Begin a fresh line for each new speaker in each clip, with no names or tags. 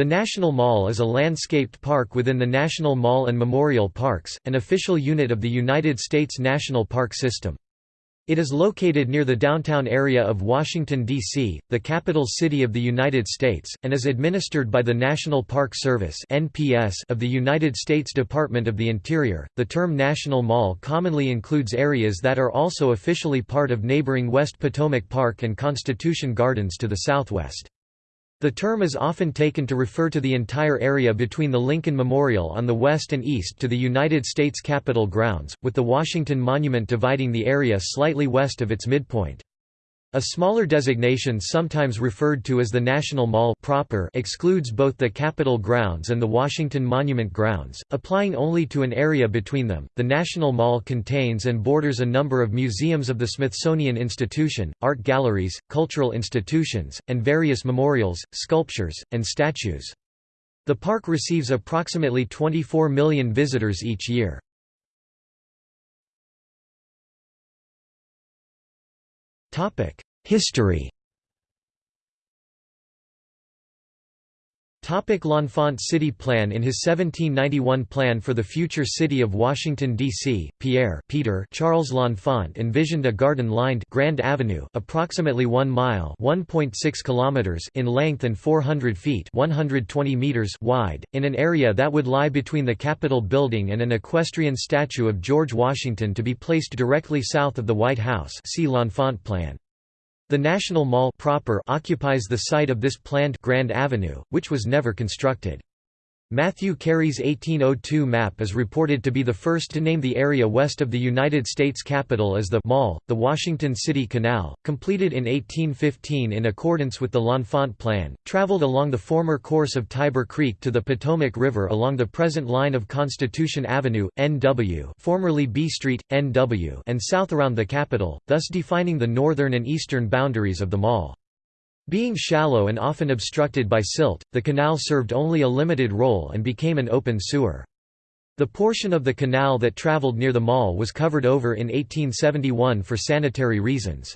The National Mall is a landscaped park within the National Mall and Memorial Parks, an official unit of the United States National Park System. It is located near the downtown area of Washington, D.C., the capital city of the United States, and is administered by the National Park Service of the United States Department of the Interior. The term National Mall commonly includes areas that are also officially part of neighboring West Potomac Park and Constitution Gardens to the southwest. The term is often taken to refer to the entire area between the Lincoln Memorial on the west and east to the United States Capitol grounds, with the Washington Monument dividing the area slightly west of its midpoint. A smaller designation sometimes referred to as the National Mall proper excludes both the Capitol grounds and the Washington Monument grounds, applying only to an area between them. The National Mall contains and borders a number of museums of the Smithsonian Institution, art galleries, cultural institutions, and various memorials, sculptures, and statues. The park receives approximately 24 million visitors each year. History L'Enfant City Plan In his 1791 plan for the future city of Washington, D.C., Pierre Peter Charles L'Enfant envisioned a garden-lined Grand Avenue approximately 1 mile kilometers in length and 400 feet 120 meters wide, in an area that would lie between the Capitol building and an equestrian statue of George Washington to be placed directly south of the White House see L'Enfant Plan. The National Mall proper occupies the site of this planned Grand Avenue, which was never constructed. Matthew Carey's 1802 map is reported to be the first to name the area west of the United States Capitol as the Mall. The Washington City Canal, completed in 1815 in accordance with the L'Enfant Plan, traveled along the former course of Tiber Creek to the Potomac River along the present line of Constitution Avenue, NW, formerly B Street, NW, and south around the Capitol, thus defining the northern and eastern boundaries of the mall. Being shallow and often obstructed by silt, the canal served only a limited role and became an open sewer. The portion of the canal that traveled near the mall was covered over in 1871 for sanitary reasons.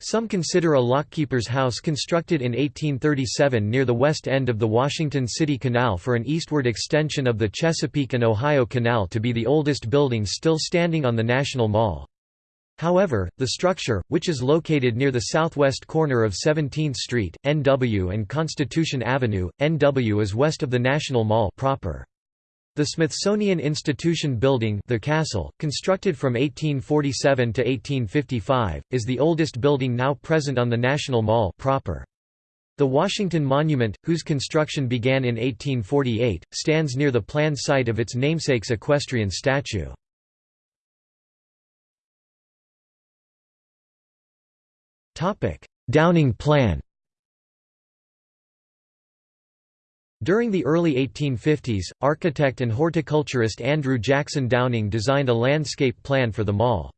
Some consider a lockkeeper's house constructed in 1837 near the west end of the Washington City Canal for an eastward extension of the Chesapeake and Ohio Canal to be the oldest building still standing on the National Mall. However, the structure, which is located near the southwest corner of 17th Street, NW and Constitution Avenue, NW is west of the National Mall proper. The Smithsonian Institution Building the castle, constructed from 1847 to 1855, is the oldest building now present on the National Mall proper. The Washington Monument, whose construction began in 1848, stands near the planned site of its namesake's equestrian statue. Downing Plan During the early 1850s, architect and horticulturist Andrew Jackson Downing designed a landscape plan for the mall.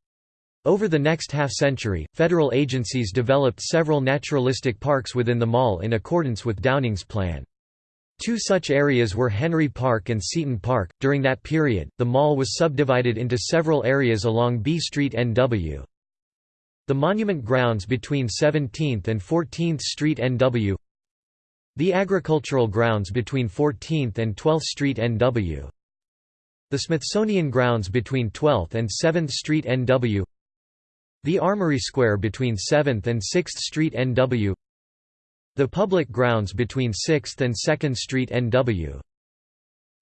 Over the next half-century, federal agencies developed several naturalistic parks within the mall in accordance with Downing's plan. Two such areas were Henry Park and Seaton Park. During that period, the mall was subdivided into several areas along B Street NW. The monument grounds between 17th and 14th Street NW The agricultural grounds between 14th and 12th Street NW The Smithsonian grounds between 12th and 7th Street NW The Armory Square between 7th and 6th Street NW The public grounds between 6th and 2nd Street NW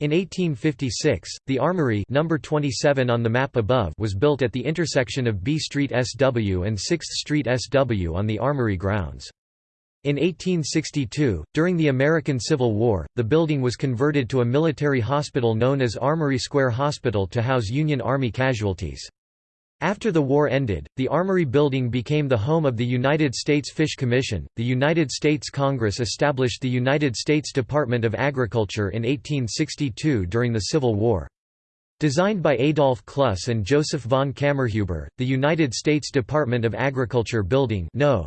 in 1856, the Armory number 27 on the map above was built at the intersection of B Street SW and 6th Street SW on the Armory grounds. In 1862, during the American Civil War, the building was converted to a military hospital known as Armory Square Hospital to house Union Army casualties. After the war ended, the Armory Building became the home of the United States Fish Commission. The United States Congress established the United States Department of Agriculture in 1862 during the Civil War. Designed by Adolf Cluss and Joseph von Kammerhueber, the United States Department of Agriculture Building no.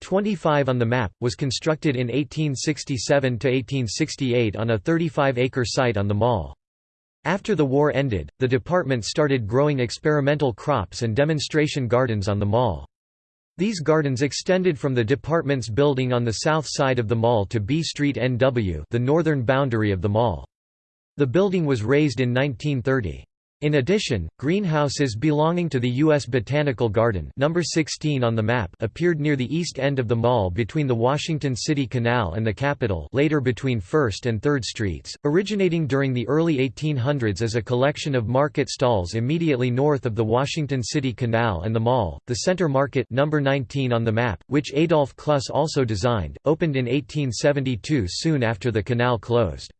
25 on the map, was constructed in 1867–1868 on a 35-acre site on the mall. After the war ended, the department started growing experimental crops and demonstration gardens on the mall. These gardens extended from the department's building on the south side of the mall to B Street NW the northern boundary of the mall. The building was razed in 1930. In addition, greenhouses belonging to the U.S. Botanical Garden number 16 on the map appeared near the east end of the mall between the Washington City Canal and the Capitol later between 1st and 3rd Streets, originating during the early 1800s as a collection of market stalls immediately north of the Washington City Canal and the mall. The Center Market number 19 on the map, which Adolf Cluss also designed, opened in 1872 soon after the canal closed.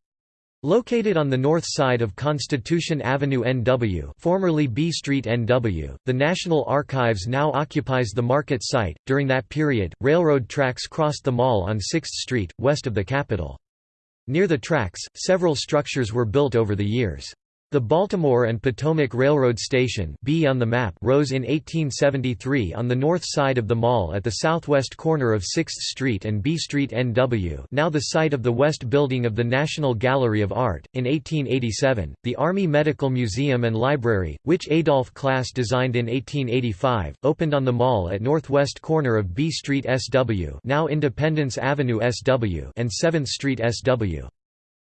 Located on the north side of Constitution Avenue NW formerly B Street NW, the National Archives now occupies the market site. During that period, railroad tracks crossed the mall on 6th Street, west of the Capitol. Near the tracks, several structures were built over the years. The Baltimore and Potomac Railroad Station B on the map rose in 1873 on the north side of the mall at the southwest corner of 6th Street and B Street NW now the site of the west building of the National Gallery of Art. In 1887, the Army Medical Museum and Library, which Adolph Cluss designed in 1885, opened on the mall at northwest corner of B Street SW now Independence Avenue SW and 7th Street SW.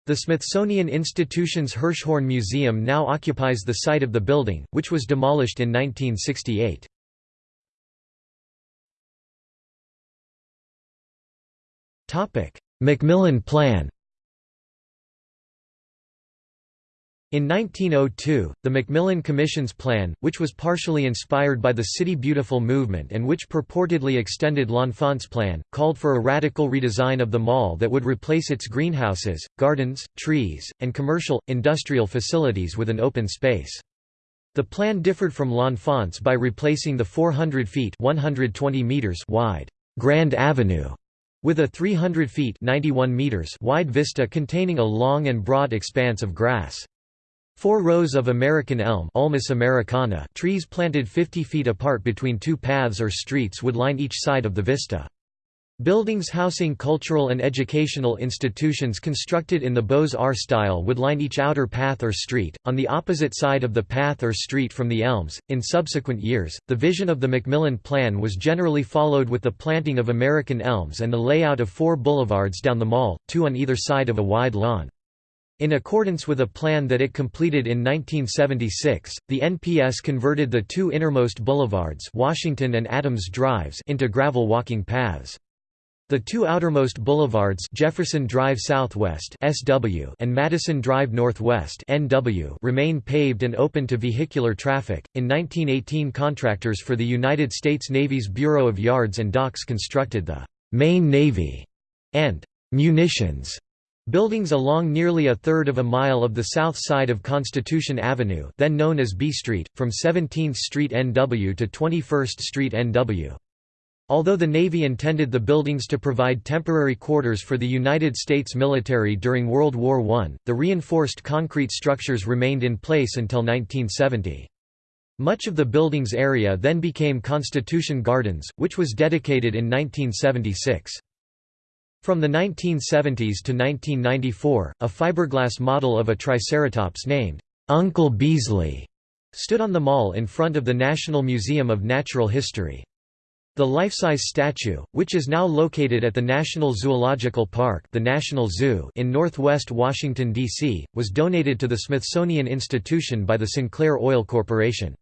The Smithsonian Institution's Hirshhorn Museum now occupies the site of the building, which was demolished in 1968. McMillan Plan In 1902, the McMillan Commission's plan, which was partially inspired by the City Beautiful movement and which purportedly extended L'Enfant's plan, called for a radical redesign of the mall that would replace its greenhouses, gardens, trees, and commercial, industrial facilities with an open space. The plan differed from L'Enfant's by replacing the 400 feet 120 meters wide Grand Avenue with a 300 feet 91 meters wide vista containing a long and broad expanse of grass. Four rows of American elm Ulmus americana trees planted 50 feet apart between two paths or streets would line each side of the vista. Buildings housing cultural and educational institutions constructed in the Beaux-Arts style would line each outer path or street, on the opposite side of the path or street from the elms. In subsequent years, the vision of the McMillan Plan was generally followed with the planting of American elms and the layout of four boulevards down the mall, two on either side of a wide lawn. In accordance with a plan that it completed in 1976, the NPS converted the two innermost boulevards Washington and Adams Drives into gravel walking paths. The two outermost boulevards Jefferson Drive Southwest (SW) and Madison Drive Northwest (NW) remain paved and open to vehicular traffic. In 1918, contractors for the United States Navy's Bureau of Yards and Docks constructed the Main Navy and munitions Buildings along nearly a third of a mile of the south side of Constitution Avenue then known as B Street, from 17th Street NW to 21st Street NW. Although the Navy intended the buildings to provide temporary quarters for the United States military during World War I, the reinforced concrete structures remained in place until 1970. Much of the building's area then became Constitution Gardens, which was dedicated in 1976. From the 1970s to 1994, a fiberglass model of a Triceratops named Uncle Beasley stood on the mall in front of the National Museum of Natural History. The life-size statue, which is now located at the National Zoological Park the National Zoo in northwest Washington, D.C., was donated to the Smithsonian Institution by the Sinclair Oil Corporation.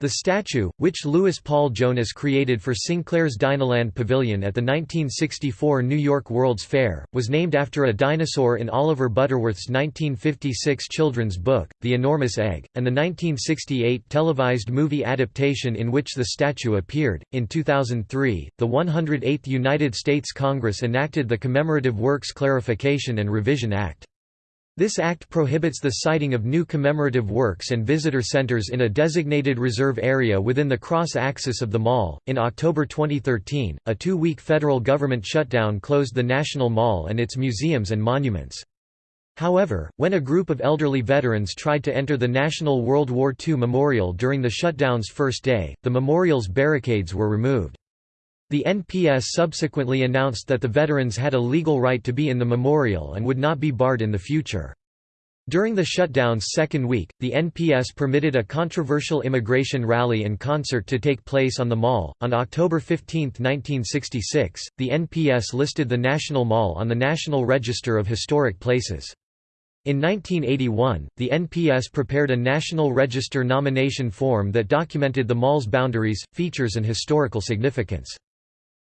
The statue, which Louis Paul Jonas created for Sinclair's Dinoland Pavilion at the 1964 New York World's Fair, was named after a dinosaur in Oliver Butterworth's 1956 children's book, The Enormous Egg, and the 1968 televised movie adaptation in which the statue appeared. In 2003, the 108th United States Congress enacted the Commemorative Works Clarification and Revision Act. This act prohibits the siting of new commemorative works and visitor centers in a designated reserve area within the cross axis of the mall. In October 2013, a two week federal government shutdown closed the National Mall and its museums and monuments. However, when a group of elderly veterans tried to enter the National World War II Memorial during the shutdown's first day, the memorial's barricades were removed. The NPS subsequently announced that the veterans had a legal right to be in the memorial and would not be barred in the future. During the shutdown's second week, the NPS permitted a controversial immigration rally and concert to take place on the mall. On October 15, 1966, the NPS listed the National Mall on the National Register of Historic Places. In 1981, the NPS prepared a National Register nomination form that documented the mall's boundaries, features and historical significance.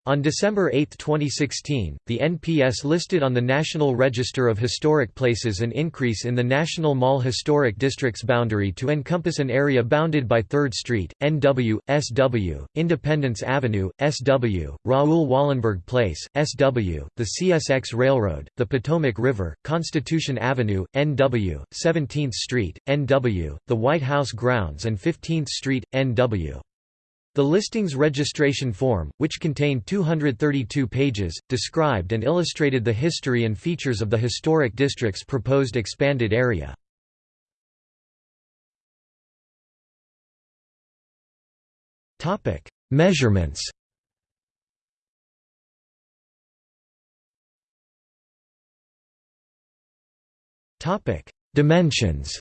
On December 8, 2016, the NPS listed on the National Register of Historic Places an increase in the National Mall Historic District's boundary to encompass an area bounded by 3rd Street, NW, SW, Independence Avenue, SW, Raoul Wallenberg Place, SW, the CSX Railroad, the Potomac River, Constitution Avenue, NW, 17th Street, NW, the White House grounds and 15th Street, NW. The listings registration form, which contained 232 pages, described and illustrated the history and features of the historic district's proposed expanded area. Measurements Dimensions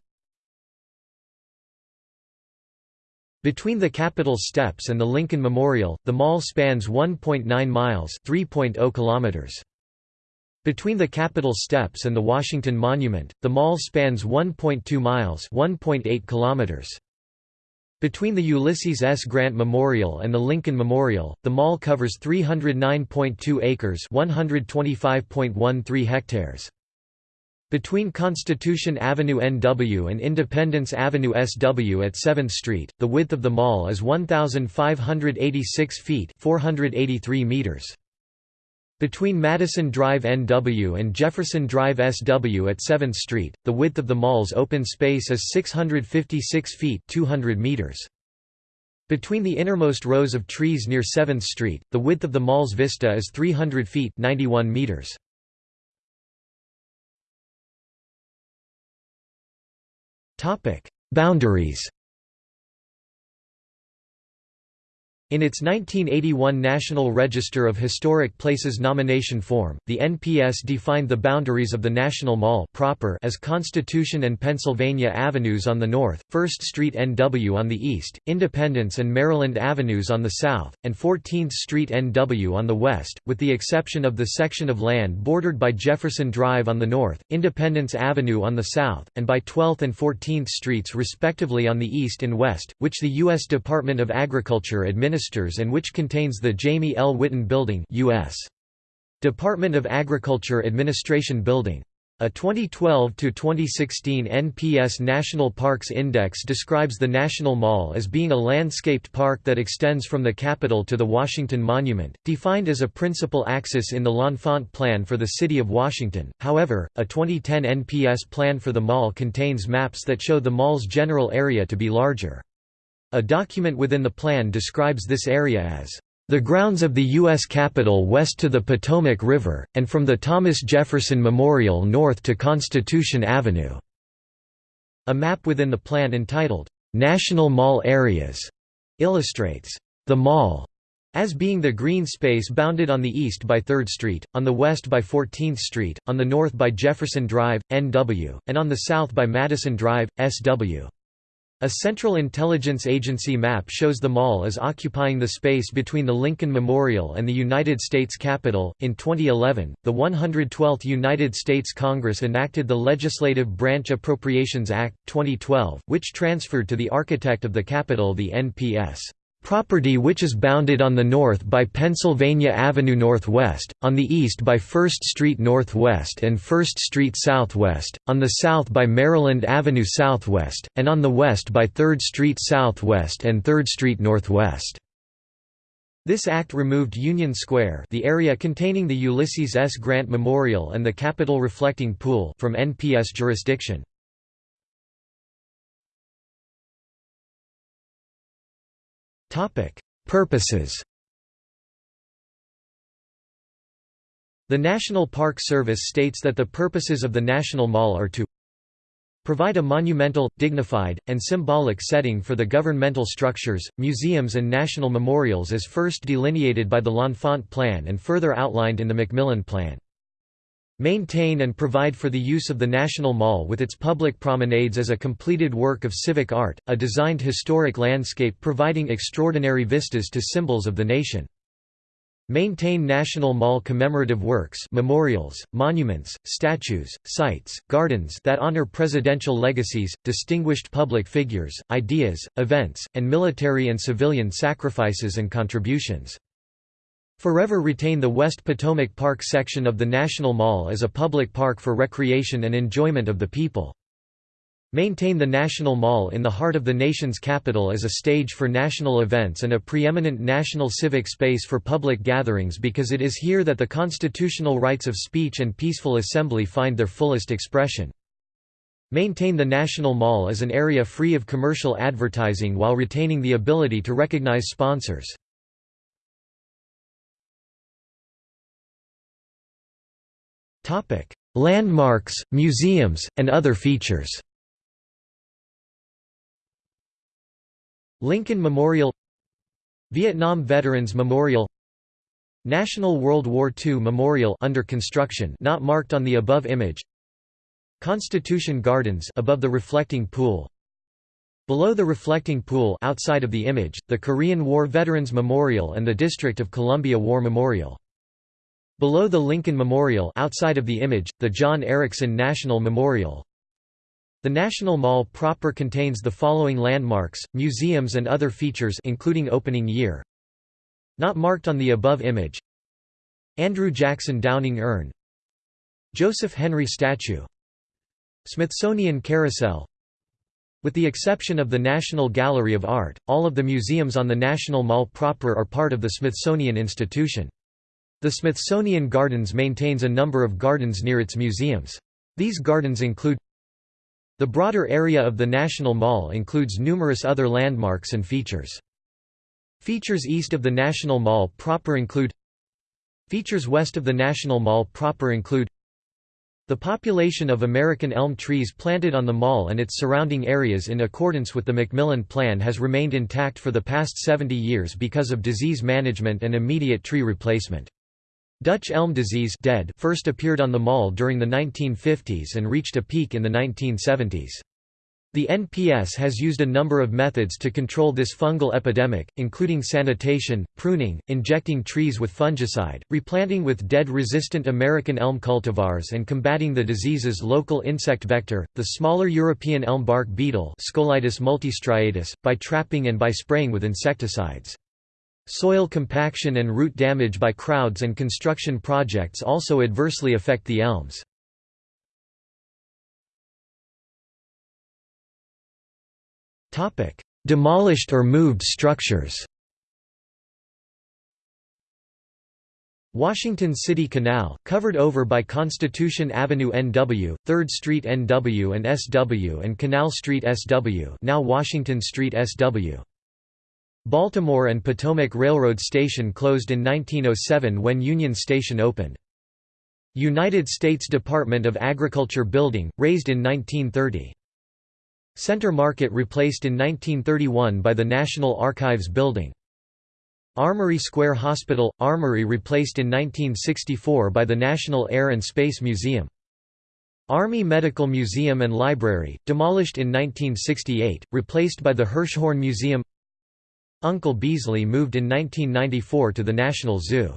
Between the Capitol steps and the Lincoln Memorial, the mall spans 1.9 miles (3.0 kilometers). Between the Capitol steps and the Washington Monument, the mall spans 1.2 miles (1.8 kilometers). Between the Ulysses S. Grant Memorial and the Lincoln Memorial, the mall covers 309.2 acres (125.13 hectares). Between Constitution Avenue NW and Independence Avenue SW at 7th Street, the width of the mall is 1,586 feet 483 meters. Between Madison Drive NW and Jefferson Drive SW at 7th Street, the width of the mall's open space is 656 feet 200 meters. Between the innermost rows of trees near 7th Street, the width of the mall's vista is 300 feet 91 meters. Topic: Boundaries. In its 1981 National Register of Historic Places nomination form, the NPS defined the boundaries of the National Mall proper as Constitution and Pennsylvania Avenues on the north, 1st Street NW on the east, Independence and Maryland Avenues on the south, and 14th Street NW on the west, with the exception of the section of land bordered by Jefferson Drive on the north, Independence Avenue on the south, and by 12th and 14th Streets respectively on the east and west, which the U.S. Department of Agriculture administers and which contains the Jamie L. Whitten Building US. Department of Agriculture Administration Building. A 2012–2016 NPS National Parks Index describes the National Mall as being a landscaped park that extends from the Capitol to the Washington Monument, defined as a principal axis in the L'Enfant Plan for the City of Washington. However, a 2010 NPS plan for the mall contains maps that show the mall's general area to be larger. A document within the plan describes this area as the grounds of the U.S. Capitol west to the Potomac River, and from the Thomas Jefferson Memorial north to Constitution Avenue." A map within the plan entitled, "'National Mall Areas' illustrates, "'the Mall' as being the green space bounded on the east by 3rd Street, on the west by 14th Street, on the north by Jefferson Drive, NW, and on the south by Madison Drive, SW. A Central Intelligence Agency map shows the mall as occupying the space between the Lincoln Memorial and the United States Capitol. In 2011, the 112th United States Congress enacted the Legislative Branch Appropriations Act, 2012, which transferred to the architect of the Capitol the NPS Property which is bounded on the north by Pennsylvania Avenue Northwest, on the east by 1st Street Northwest and 1st Street Southwest, on the south by Maryland Avenue Southwest, and on the west by 3rd Street Southwest and 3rd Street Northwest. This act removed Union Square the area containing the Ulysses S. Grant Memorial and the Capitol Reflecting Pool from NPS jurisdiction. Purposes The National Park Service states that the purposes of the National Mall are to provide a monumental, dignified, and symbolic setting for the governmental structures, museums and national memorials as first delineated by the L'Enfant Plan and further outlined in the McMillan Plan. Maintain and provide for the use of the National Mall with its public promenades as a completed work of civic art, a designed historic landscape providing extraordinary vistas to symbols of the nation. Maintain National Mall commemorative works memorials, monuments, statues, sites, gardens that honor presidential legacies, distinguished public figures, ideas, events, and military and civilian sacrifices and contributions. Forever retain the West Potomac Park section of the National Mall as a public park for recreation and enjoyment of the people. Maintain the National Mall in the heart of the nation's capital as a stage for national events and a preeminent national civic space for public gatherings because it is here that the constitutional rights of speech and peaceful assembly find their fullest expression. Maintain the National Mall as an area free of commercial advertising while retaining the ability to recognize sponsors. Landmarks, museums, and other features. Lincoln Memorial Vietnam Veterans Memorial National World War II Memorial under construction not marked on the above image. Constitution Gardens above the reflecting pool. Below the reflecting pool outside of the image, the Korean War Veterans Memorial and the District of Columbia War Memorial Below the Lincoln Memorial outside of the image, the John Ericsson National Memorial. The National Mall proper contains the following landmarks, museums and other features including opening year. Not marked on the above image. Andrew Jackson Downing Urn Joseph Henry Statue Smithsonian Carousel With the exception of the National Gallery of Art, all of the museums on the National Mall proper are part of the Smithsonian Institution. The Smithsonian Gardens maintains a number of gardens near its museums. These gardens include The broader area of the National Mall includes numerous other landmarks and features. Features east of the National Mall proper include Features west of the National Mall proper include the population of American elm trees planted on the mall and its surrounding areas in accordance with the McMillan Plan has remained intact for the past 70 years because of disease management and immediate tree replacement. Dutch elm disease dead first appeared on the mall during the 1950s and reached a peak in the 1970s. The NPS has used a number of methods to control this fungal epidemic, including sanitation, pruning, injecting trees with fungicide, replanting with dead-resistant American elm cultivars and combating the disease's local insect vector, the smaller European elm bark beetle multistriatus, by trapping and by spraying with insecticides. Soil compaction and root damage by crowds and construction projects also adversely affect the elms. Demolished or moved structures Washington City Canal, covered over by Constitution Avenue NW, 3rd Street NW and SW and Canal Street SW now Washington Street SW. Baltimore and Potomac Railroad Station closed in 1907 when Union Station opened. United States Department of Agriculture Building, razed in 1930. Center Market replaced in 1931 by the National Archives Building. Armory Square Hospital – Armory replaced in 1964 by the National Air and Space Museum. Army Medical Museum and Library, demolished in 1968, replaced by the Hirshhorn Museum Uncle Beasley moved in 1994 to the National Zoo.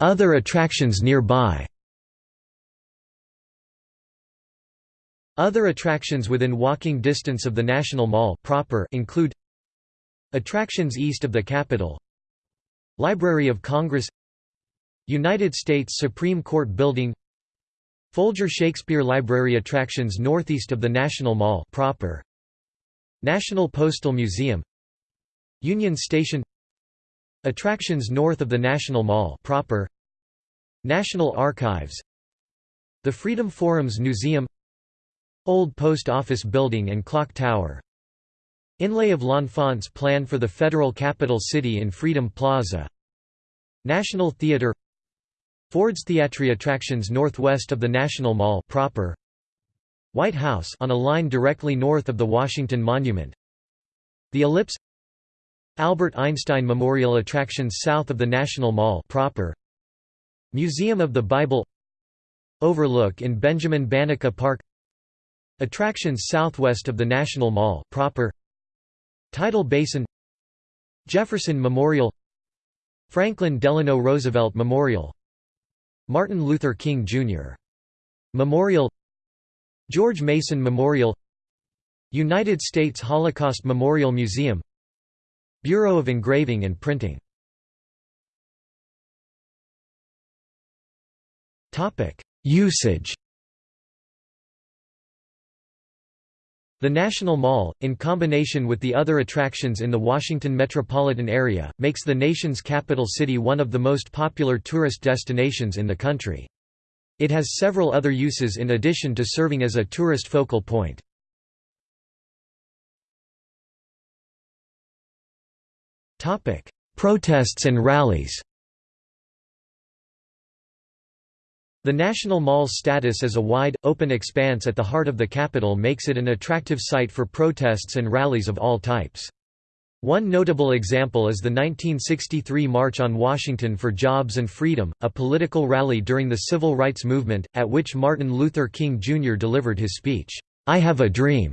Other attractions nearby. Other attractions within walking distance of the National Mall proper include Attractions east of the Capitol. Library of Congress. United States Supreme Court Building Folger Shakespeare Library attractions northeast of the National Mall proper. National Postal Museum. Union Station. Attractions north of the National Mall proper. National Archives. The Freedom Forums Museum. Old Post Office Building and Clock Tower. Inlay of L'Enfant's plan for the federal capital city in Freedom Plaza. National Theatre Ford's Theatre attractions northwest of the National Mall proper. White House on a line directly north of the Washington Monument. The Ellipse Albert Einstein Memorial attractions south of the National Mall proper Museum of the Bible Overlook in Benjamin Banneker Park Attractions southwest of the National Mall proper Tidal Basin Jefferson Memorial Franklin Delano Roosevelt Memorial Martin Luther King Jr. Memorial. George Mason Memorial. United States Holocaust Memorial Museum. Bureau of Engraving and Printing. Usage The National Mall, in combination with the other attractions in the Washington metropolitan area, makes the nation's capital city one of the most popular tourist destinations in the country. It has several other uses in addition to serving as a tourist focal point. Protests and rallies The National Mall's status as a wide, open expanse at the heart of the capital makes it an attractive site for protests and rallies of all types. One notable example is the 1963 March on Washington for Jobs and Freedom, a political rally during the Civil Rights Movement, at which Martin Luther King Jr. delivered his speech, "'I Have a Dream'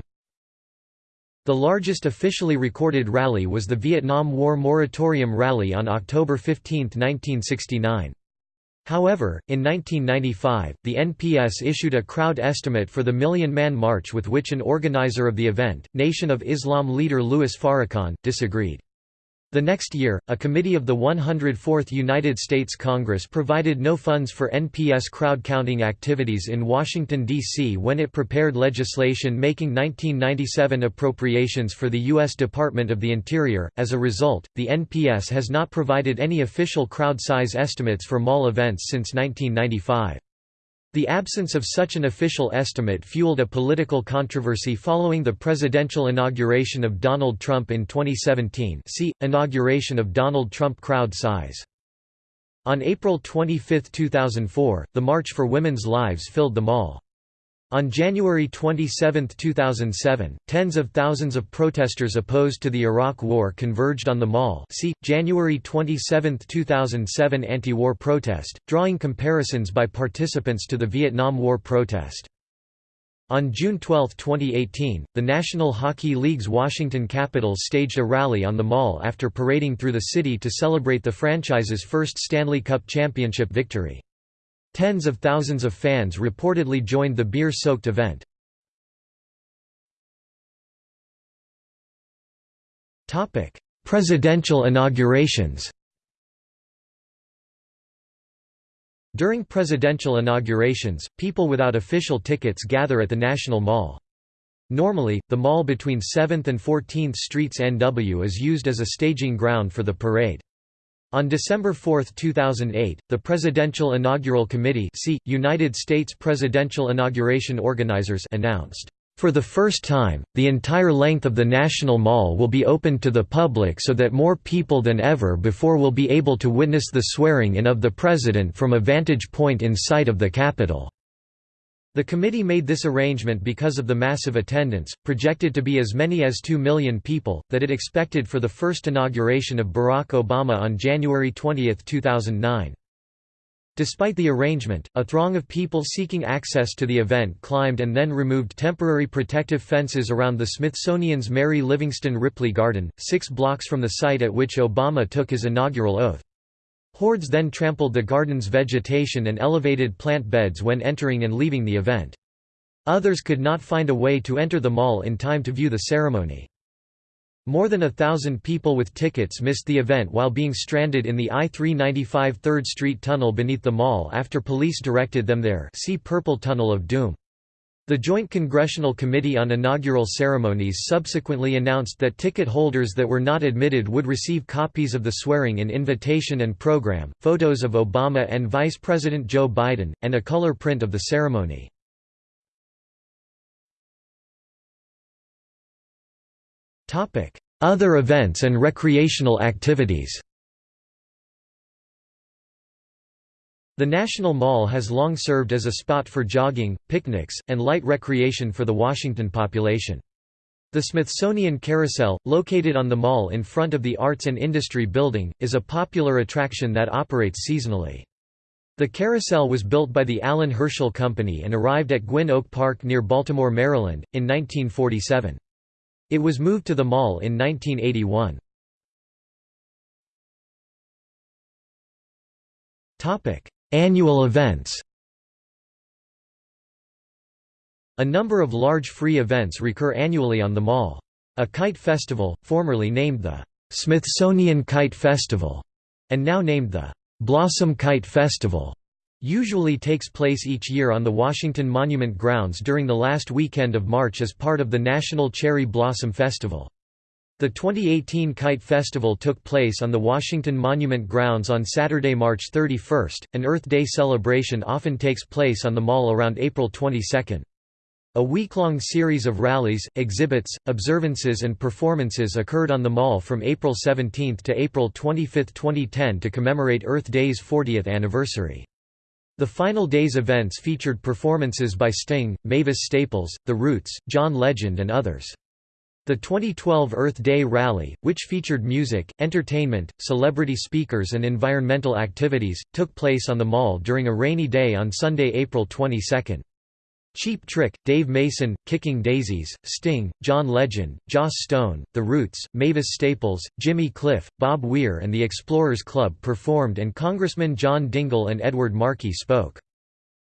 The largest officially recorded rally was the Vietnam War Moratorium Rally on October 15, 1969. However, in 1995, the NPS issued a crowd estimate for the Million Man March with which an organizer of the event, Nation of Islam leader Louis Farrakhan, disagreed. The next year, a committee of the 104th United States Congress provided no funds for NPS crowd counting activities in Washington, D.C. when it prepared legislation making 1997 appropriations for the U.S. Department of the Interior. As a result, the NPS has not provided any official crowd size estimates for mall events since 1995. The absence of such an official estimate fueled a political controversy following the presidential inauguration of Donald Trump in 2017 see, Inauguration of Donald Trump crowd size. On April 25, 2004, the March for Women's Lives filled the mall. On January 27, 2007, tens of thousands of protesters opposed to the Iraq War converged on the mall see, January 27, 2007 anti-war protest, drawing comparisons by participants to the Vietnam War protest. On June 12, 2018, the National Hockey League's Washington Capitals staged a rally on the mall after parading through the city to celebrate the franchise's first Stanley Cup championship victory. Tens of thousands of fans reportedly joined the beer-soaked event. Presidential inaugurations During presidential inaugurations, people without official tickets gather at the National Mall. Normally, the mall between 7th and 14th Streets NW is used as a staging ground for the parade. On December 4, 2008, the Presidential Inaugural Committee see, United States Presidential Inauguration Organizers announced, "...for the first time, the entire length of the National Mall will be opened to the public so that more people than ever before will be able to witness the swearing-in of the President from a vantage point in sight of the Capitol." The committee made this arrangement because of the massive attendance, projected to be as many as 2 million people, that it expected for the first inauguration of Barack Obama on January 20, 2009. Despite the arrangement, a throng of people seeking access to the event climbed and then removed temporary protective fences around the Smithsonian's Mary Livingston Ripley Garden, six blocks from the site at which Obama took his inaugural oath. Hordes then trampled the garden's vegetation and elevated plant beds when entering and leaving the event. Others could not find a way to enter the mall in time to view the ceremony. More than a thousand people with tickets missed the event while being stranded in the I-395 3rd Street tunnel beneath the mall after police directed them there see Purple Tunnel of Doom. The Joint Congressional Committee on Inaugural Ceremonies subsequently announced that ticket holders that were not admitted would receive copies of the swearing-in invitation and program, photos of Obama and Vice President Joe Biden, and a color print of the ceremony. Other events and recreational activities The National Mall has long served as a spot for jogging, picnics, and light recreation for the Washington population. The Smithsonian Carousel, located on the mall in front of the Arts and Industry Building, is a popular attraction that operates seasonally. The carousel was built by the Allan Herschell Company and arrived at Gwynn Oak Park near Baltimore, Maryland, in 1947. It was moved to the mall in 1981. Annual events A number of large free events recur annually on the mall. A kite festival, formerly named the Smithsonian Kite Festival, and now named the Blossom Kite Festival, usually takes place each year on the Washington Monument grounds during the last weekend of March as part of the National Cherry Blossom Festival. The 2018 Kite Festival took place on the Washington Monument grounds on Saturday, March 31. An Earth Day celebration often takes place on the mall around April 22. A week-long series of rallies, exhibits, observances and performances occurred on the mall from April 17 to April 25, 2010 to commemorate Earth Day's 40th anniversary. The final day's events featured performances by Sting, Mavis Staples, The Roots, John Legend and others. The 2012 Earth Day Rally, which featured music, entertainment, celebrity speakers and environmental activities, took place on the mall during a rainy day on Sunday, April 22. Cheap Trick, Dave Mason, Kicking Daisies, Sting, John Legend, Joss Stone, The Roots, Mavis Staples, Jimmy Cliff, Bob Weir and the Explorers Club performed and Congressman John Dingell and Edward Markey spoke.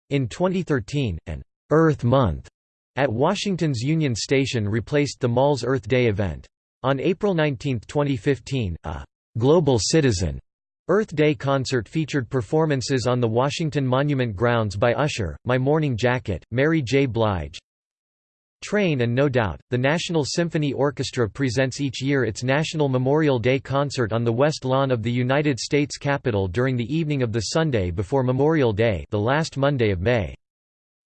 In 2013, an «Earth Month» at Washington's Union Station replaced the mall's Earth Day event. On April 19, 2015, a «Global Citizen» Earth Day concert featured performances on the Washington Monument grounds by Usher, My Morning Jacket, Mary J. Blige, Train and No Doubt. The National Symphony Orchestra presents each year its National Memorial Day concert on the West Lawn of the United States Capitol during the evening of the Sunday before Memorial Day the last Monday of May.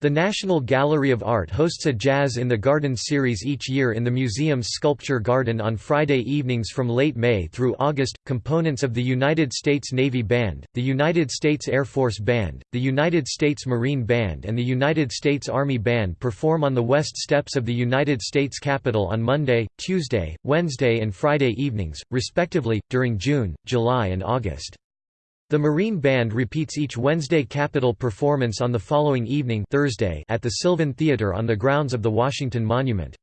The National Gallery of Art hosts a Jazz in the Garden series each year in the museum's Sculpture Garden on Friday evenings from late May through August. Components of the United States Navy Band, the United States Air Force Band, the United States Marine Band, and the United States Army Band perform on the west steps of the United States Capitol on Monday, Tuesday, Wednesday, and Friday evenings, respectively, during June, July, and August. The Marine Band repeats each Wednesday Capitol performance on the following evening Thursday at the Sylvan Theater on the grounds of the Washington Monument.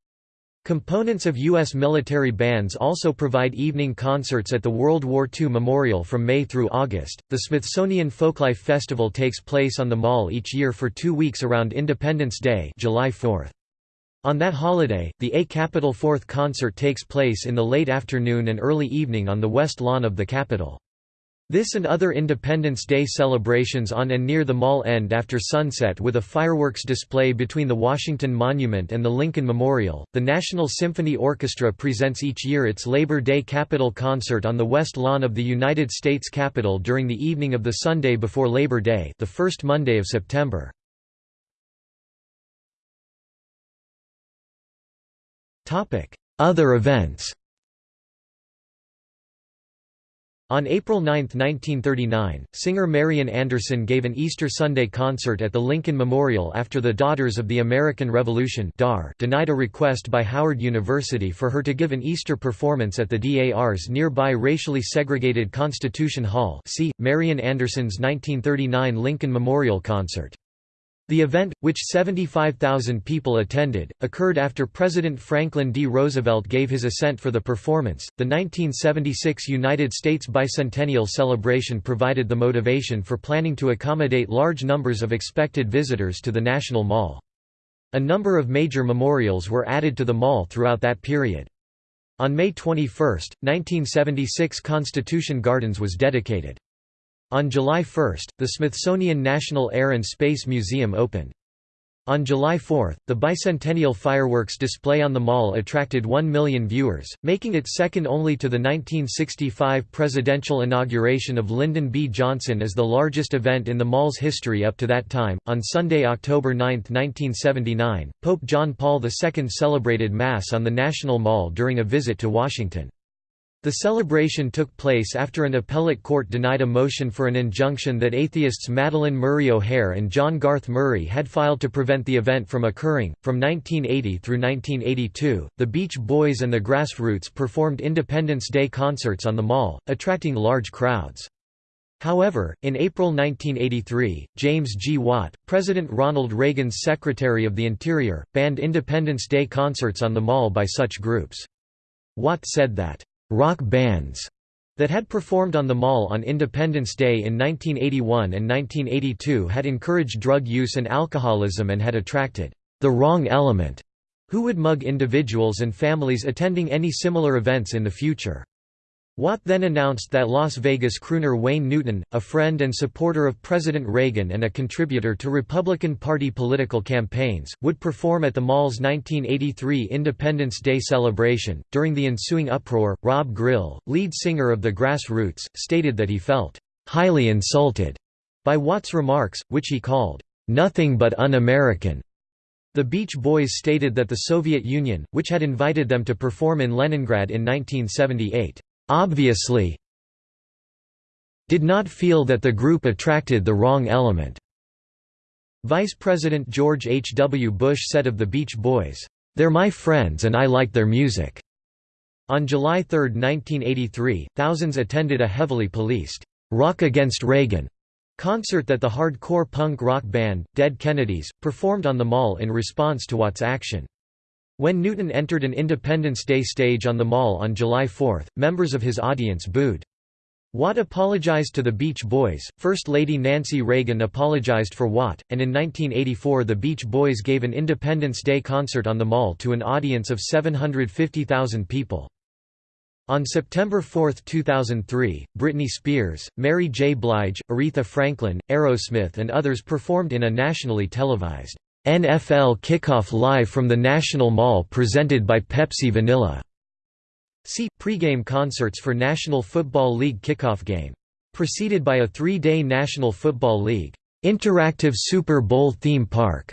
Components of U.S. military bands also provide evening concerts at the World War II Memorial from May through August. The Smithsonian Folklife Festival takes place on the Mall each year for two weeks around Independence Day, July 4. On that holiday, the A Capitol Fourth concert takes place in the late afternoon and early evening on the west lawn of the Capitol. This and other Independence Day celebrations on and near the mall end after sunset with a fireworks display between the Washington Monument and the Lincoln Memorial. The National Symphony Orchestra presents each year its Labor Day Capitol concert on the west lawn of the United States Capitol during the evening of the Sunday before Labor Day, the first Monday of September. Topic: Other events. On April 9, 1939, singer Marian Anderson gave an Easter Sunday concert at the Lincoln Memorial after the Daughters of the American Revolution denied a request by Howard University for her to give an Easter performance at the DAR's nearby racially segregated Constitution Hall see, Marian Anderson's 1939 Lincoln Memorial Concert. The event, which 75,000 people attended, occurred after President Franklin D. Roosevelt gave his assent for the performance. The 1976 United States bicentennial celebration provided the motivation for planning to accommodate large numbers of expected visitors to the National Mall. A number of major memorials were added to the mall throughout that period. On May 21, 1976 Constitution Gardens was dedicated. On July 1, the Smithsonian National Air and Space Museum opened. On July 4, the bicentennial fireworks display on the mall attracted 1 million viewers, making it second only to the 1965 presidential inauguration of Lyndon B. Johnson as the largest event in the mall's history up to that time. On Sunday, October 9, 1979, Pope John Paul II celebrated Mass on the National Mall during a visit to Washington. The celebration took place after an appellate court denied a motion for an injunction that atheists Madalyn Murray O'Hair and John Garth Murray had filed to prevent the event from occurring. From 1980 through 1982, the Beach Boys and the Grassroots performed Independence Day concerts on the mall, attracting large crowds. However, in April 1983, James G. Watt, President Ronald Reagan's Secretary of the Interior, banned Independence Day concerts on the mall by such groups. Watt said that rock bands that had performed on the mall on Independence Day in 1981 and 1982 had encouraged drug use and alcoholism and had attracted the wrong element, who would mug individuals and families attending any similar events in the future. Watt then announced that Las Vegas crooner Wayne Newton, a friend and supporter of President Reagan and a contributor to Republican Party political campaigns, would perform at the mall's 1983 Independence Day celebration. During the ensuing uproar, Rob Grill, lead singer of the Grassroots, stated that he felt highly insulted by Watt's remarks, which he called nothing but un-American. The Beach Boys stated that the Soviet Union, which had invited them to perform in Leningrad in 1978, obviously did not feel that the group attracted the wrong element. Vice President George H. W. Bush said of the Beach Boys, "'They're my friends and I like their music." On July 3, 1983, thousands attended a heavily policed, "'Rock Against Reagan' concert that the hardcore punk rock band, Dead Kennedys, performed on the mall in response to Watt's action. When Newton entered an Independence Day stage on the Mall on July 4, members of his audience booed. Watt apologized to the Beach Boys, First Lady Nancy Reagan apologized for Watt, and in 1984 the Beach Boys gave an Independence Day concert on the Mall to an audience of 750,000 people. On September 4, 2003, Britney Spears, Mary J. Blige, Aretha Franklin, Aerosmith and others performed in a nationally televised NFL Kickoff live from the National Mall presented by Pepsi Vanilla. See pregame concerts for National Football League kickoff game. Preceded by a three-day National Football League interactive Super Bowl theme park.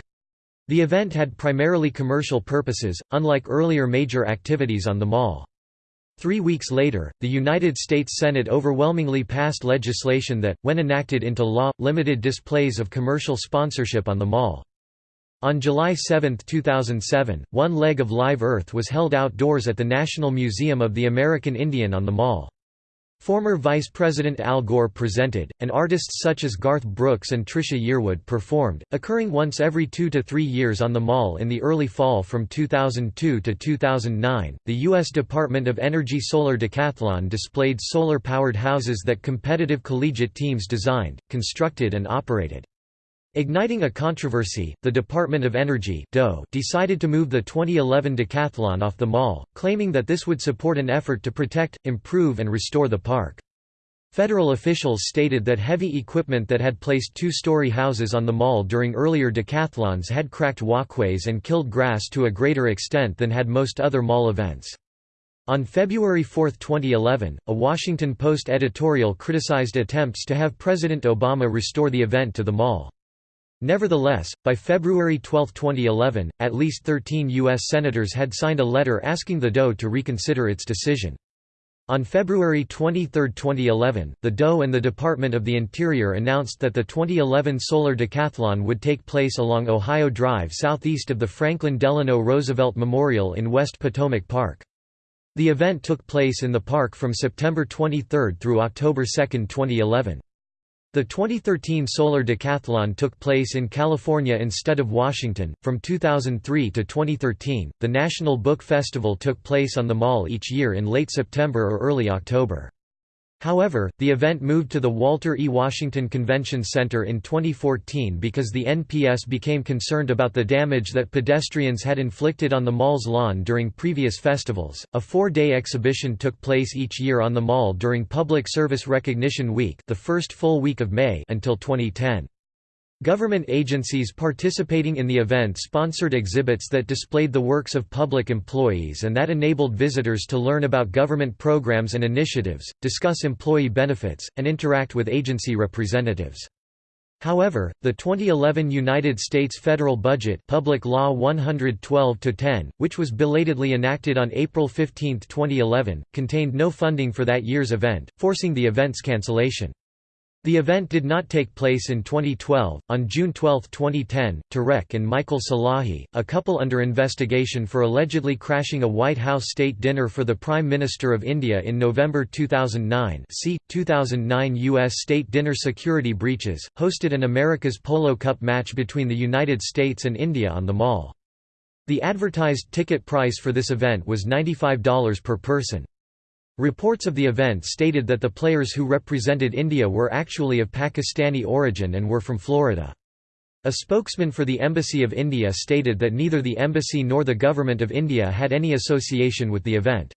The event had primarily commercial purposes, unlike earlier major activities on the mall. Three weeks later, the United States Senate overwhelmingly passed legislation that, when enacted into law, limited displays of commercial sponsorship on the mall. On July 7, 2007, one leg of Live Earth was held outdoors at the National Museum of the American Indian on the Mall. Former Vice President Al Gore presented, and artists such as Garth Brooks and Trisha Yearwood performed, occurring once every two to three years on the Mall in the early fall from 2002 to 2009. The U.S. Department of Energy Solar Decathlon displayed solar powered houses that competitive collegiate teams designed, constructed, and operated. Igniting a controversy, the Department of Energy decided to move the 2011 decathlon off the mall, claiming that this would support an effort to protect, improve and restore the park. Federal officials stated that heavy equipment that had placed two-story houses on the mall during earlier decathlons had cracked walkways and killed grass to a greater extent than had most other mall events. On February 4, 2011, a Washington Post editorial criticized attempts to have President Obama restore the event to the mall. Nevertheless, by February 12, 2011, at least 13 U.S. Senators had signed a letter asking the DOE to reconsider its decision. On February 23, 2011, the DOE and the Department of the Interior announced that the 2011 Solar Decathlon would take place along Ohio Drive southeast of the Franklin Delano Roosevelt Memorial in West Potomac Park. The event took place in the park from September 23 through October 2, 2011. The 2013 Solar Decathlon took place in California instead of Washington. From 2003 to 2013, the National Book Festival took place on the Mall each year in late September or early October. However, the event moved to the Walter E. Washington Convention Center in 2014 because the NPS became concerned about the damage that pedestrians had inflicted on the mall's lawn during previous festivals. A four-day exhibition took place each year on the mall during Public Service Recognition Week, the first full week of May, until 2010. Government agencies participating in the event sponsored exhibits that displayed the works of public employees and that enabled visitors to learn about government programs and initiatives, discuss employee benefits, and interact with agency representatives. However, the 2011 United States federal budget Public Law 112-10, which was belatedly enacted on April 15, 2011, contained no funding for that year's event, forcing the event's cancellation. The event did not take place in 2012. On June 12, 2010, Tareq and Michael Salahi, a couple under investigation for allegedly crashing a White House state dinner for the Prime Minister of India in November 2009, see 2009 U.S. state dinner security breaches, hosted an America's Polo Cup match between the United States and India on the Mall. The advertised ticket price for this event was $95 per person. Reports of the event stated that the players who represented India were actually of Pakistani origin and were from Florida. A spokesman for the Embassy of India stated that neither the embassy nor the Government of India had any association with the event.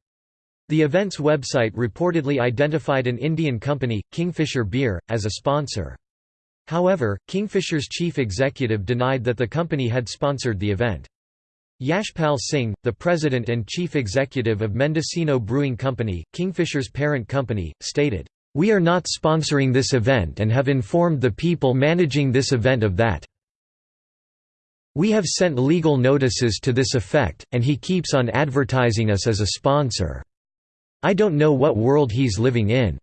The event's website reportedly identified an Indian company, Kingfisher Beer, as a sponsor. However, Kingfisher's chief executive denied that the company had sponsored the event. Yashpal Singh, the president and chief executive of Mendocino Brewing Company, Kingfisher's parent company, stated, "...we are not sponsoring this event and have informed the people managing this event of that. We have sent legal notices to this effect, and he keeps on advertising us as a sponsor. I don't know what world he's living in."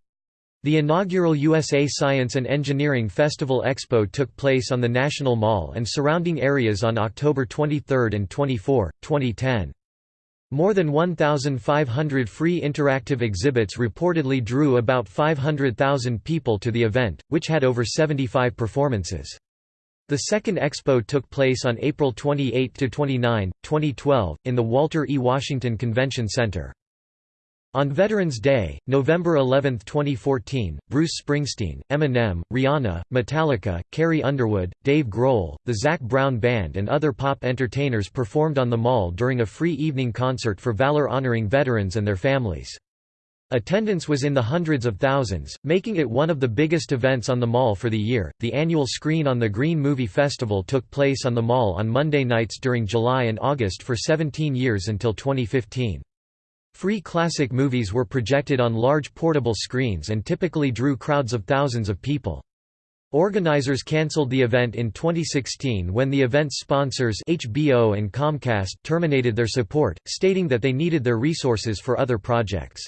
The inaugural USA Science and Engineering Festival Expo took place on the National Mall and surrounding areas on October 23 and 24, 2010. More than 1,500 free interactive exhibits reportedly drew about 500,000 people to the event, which had over 75 performances. The second expo took place on April 28–29, 2012, in the Walter E. Washington Convention Center. On Veterans Day, November 11, 2014, Bruce Springsteen, Eminem, Rihanna, Metallica, Carrie Underwood, Dave Grohl, the Zac Brown Band and other pop entertainers performed on the mall during a free evening concert for valor honoring veterans and their families. Attendance was in the hundreds of thousands, making it one of the biggest events on the mall for the year. The annual Screen on the Green Movie Festival took place on the mall on Monday nights during July and August for 17 years until 2015. Free classic movies were projected on large portable screens and typically drew crowds of thousands of people. Organizers cancelled the event in 2016 when the event's sponsors HBO and Comcast terminated their support, stating that they needed their resources for other projects.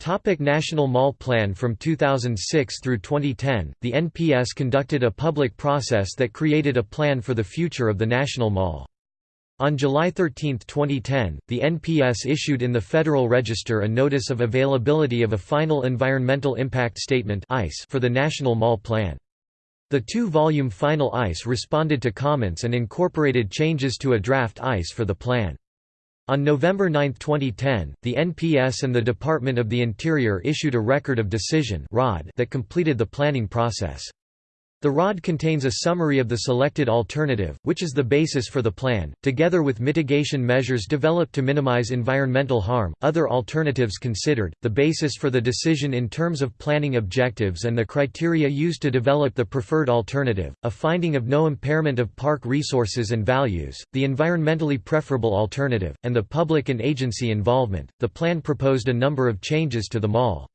Topic National Mall Plan From 2006 through 2010, the NPS conducted a public process that created a plan for the future of the National Mall. On July 13, 2010, the NPS issued in the Federal Register a Notice of Availability of a Final Environmental Impact Statement for the National Mall Plan. The two-volume Final EIS responded to comments and incorporated changes to a draft EIS for the plan. On November 9, 2010, the NPS and the Department of the Interior issued a Record of Decision that completed the planning process. The ROD contains a summary of the selected alternative, which is the basis for the plan, together with mitigation measures developed to minimize environmental harm, other alternatives considered, the basis for the decision in terms of planning objectives and the criteria used to develop the preferred alternative, a finding of no impairment of park resources and values, the environmentally preferable alternative, and the public and agency involvement. The plan proposed a number of changes to the mall.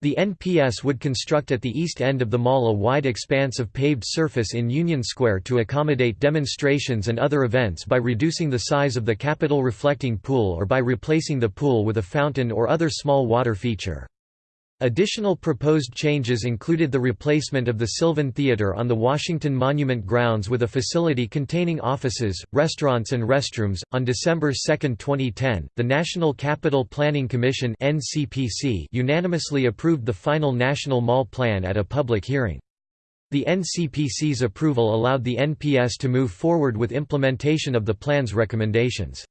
The NPS would construct at the east end of the mall a wide expanse of paved surface in Union Square to accommodate demonstrations and other events by reducing the size of the Capitol reflecting pool or by replacing the pool with a fountain or other small water feature. Additional proposed changes included the replacement of the Sylvan Theater on the Washington Monument grounds with a facility containing offices, restaurants, and restrooms. On December 2, 2010, the National Capital Planning Commission (NCPC) unanimously approved the final National Mall Plan at a public hearing. The NCPC's approval allowed the NPS to move forward with implementation of the plan's recommendations.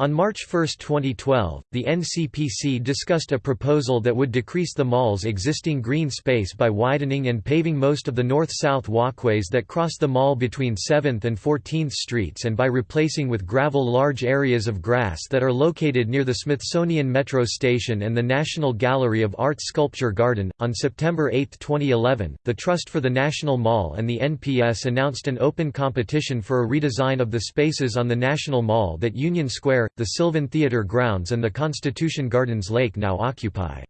On March 1, 2012, the NCPC discussed a proposal that would decrease the mall's existing green space by widening and paving most of the north-south walkways that cross the mall between 7th and 14th Streets and by replacing with gravel large areas of grass that are located near the Smithsonian Metro Station and the National Gallery of Art Sculpture Garden. On September 8, 2011, the Trust for the National Mall and the NPS announced an open competition for a redesign of the spaces on the National Mall that Union Square, the Sylvan Theatre grounds and the Constitution Gardens Lake now occupy.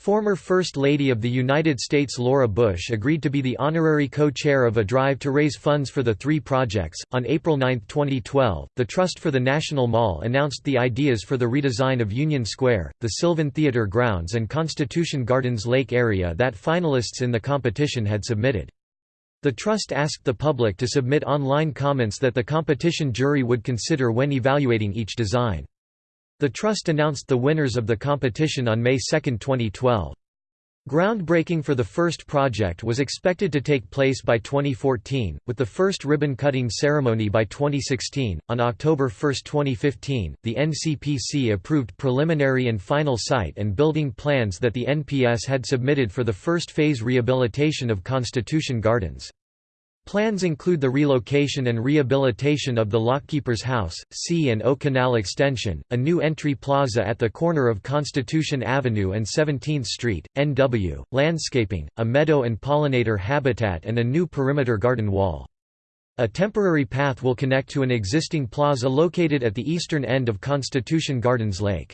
Former First Lady of the United States Laura Bush agreed to be the honorary co-chair of a drive to raise funds for the three projects. On April 9, 2012, the Trust for the National Mall announced the ideas for the redesign of Union Square, the Sylvan Theatre grounds and Constitution Gardens Lake area that finalists in the competition had submitted. The Trust asked the public to submit online comments that the competition jury would consider when evaluating each design. The Trust announced the winners of the competition on May 2, 2012. Groundbreaking for the first project was expected to take place by 2014, with the first ribbon cutting ceremony by 2016. On October 1, 2015, the NCPC approved preliminary and final site and building plans that the NPS had submitted for the first phase rehabilitation of Constitution Gardens. Plans include the relocation and rehabilitation of the Lockkeeper's House, C and O Canal Extension, a new entry plaza at the corner of Constitution Avenue and 17th Street, NW, landscaping, a meadow and pollinator habitat and a new perimeter garden wall. A temporary path will connect to an existing plaza located at the eastern end of Constitution Gardens Lake.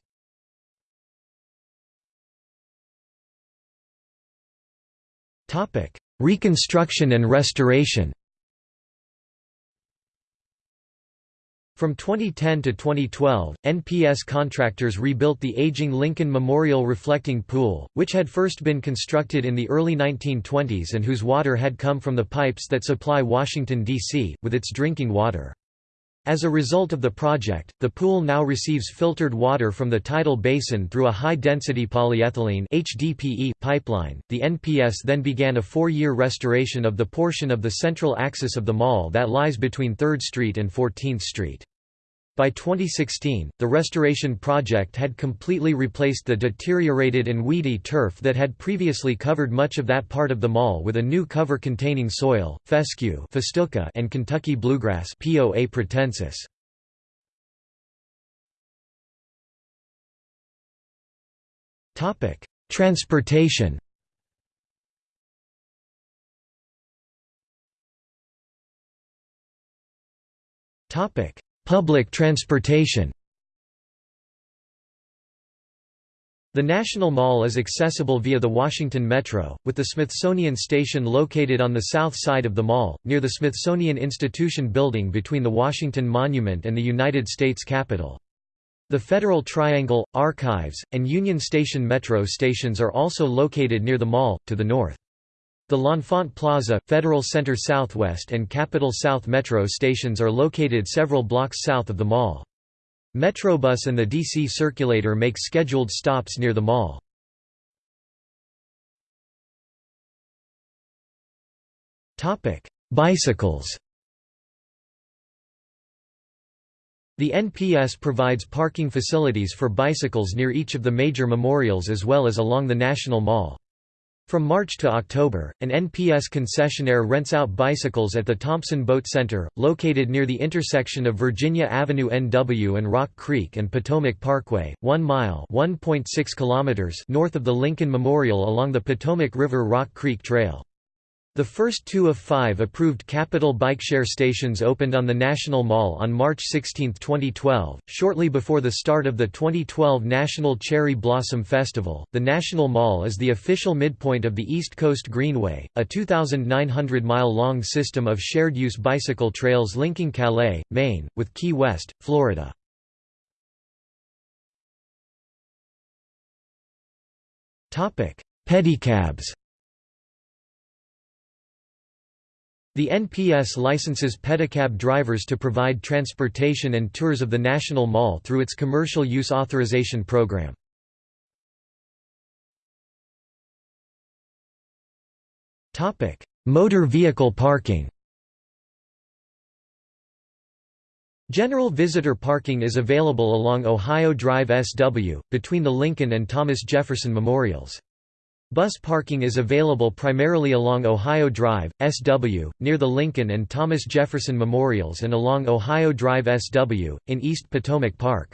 Reconstruction and restoration From 2010 to 2012, NPS contractors rebuilt the aging Lincoln Memorial Reflecting Pool, which had first been constructed in the early 1920s and whose water had come from the pipes that supply Washington, D.C., with its drinking water. As a result of the project, the pool now receives filtered water from the tidal basin through a high-density polyethylene (HDPE) pipeline. The NPS then began a four-year restoration of the portion of the central axis of the mall that lies between 3rd Street and 14th Street. By 2016, the restoration project had completely replaced the deteriorated and weedy turf that had previously covered much of that part of the mall with a new cover containing soil, fescue and Kentucky bluegrass Poa pratensis. Transportation Topic: Public transportation The National Mall is accessible via the Washington Metro, with the Smithsonian Station located on the south side of the mall, near the Smithsonian Institution building between the Washington Monument and the United States Capitol. The Federal Triangle, Archives, and Union Station Metro stations are also located near the mall, to the north. The L'Enfant Plaza, Federal Center Southwest and Capitol South Metro stations are located several blocks south of the mall. Metrobus and the DC Circulator make scheduled stops near the mall. Bicycles The NPS provides parking facilities for bicycles near each of the major memorials as well as along the National Mall. From March to October, an NPS concessionaire rents out bicycles at the Thompson Boat Center, located near the intersection of Virginia Avenue NW and Rock Creek and Potomac Parkway, 1 mile (1.6 kilometers north of the Lincoln Memorial along the Potomac River Rock Creek Trail. The first two of five approved Capital Bikeshare stations opened on the National Mall on March 16, 2012, shortly before the start of the 2012 National Cherry Blossom Festival. The National Mall is the official midpoint of the East Coast Greenway, a 2,900 mile long system of shared use bicycle trails linking Calais, Maine, with Key West, Florida. Pedicabs The NPS licenses pedicab drivers to provide transportation and tours of the National Mall through its Commercial Use Authorization Program. Motor vehicle parking General visitor parking is available along Ohio Drive SW, between the Lincoln and Thomas Jefferson memorials. Bus parking is available primarily along Ohio Drive, SW, near the Lincoln and Thomas Jefferson Memorials and along Ohio Drive SW, in East Potomac Park.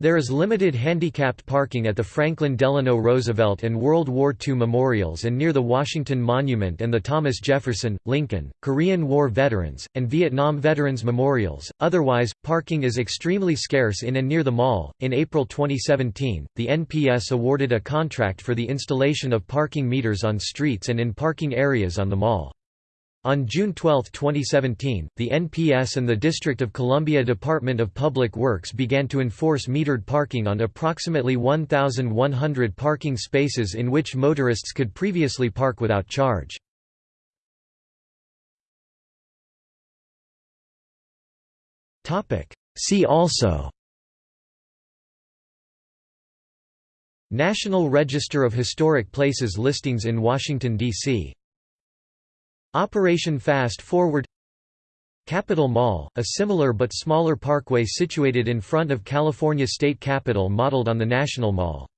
There is limited handicapped parking at the Franklin Delano Roosevelt and World War II memorials and near the Washington Monument and the Thomas Jefferson, Lincoln, Korean War veterans, and Vietnam veterans memorials. Otherwise, parking is extremely scarce in and near the mall. In April 2017, the NPS awarded a contract for the installation of parking meters on streets and in parking areas on the mall. On June 12, 2017, the NPS and the District of Columbia Department of Public Works began to enforce metered parking on approximately 1,100 parking spaces in which motorists could previously park without charge. See also National Register of Historic Places listings in Washington, D.C. Operation Fast Forward Capitol Mall, a similar but smaller parkway situated in front of California State Capitol modeled on the National Mall.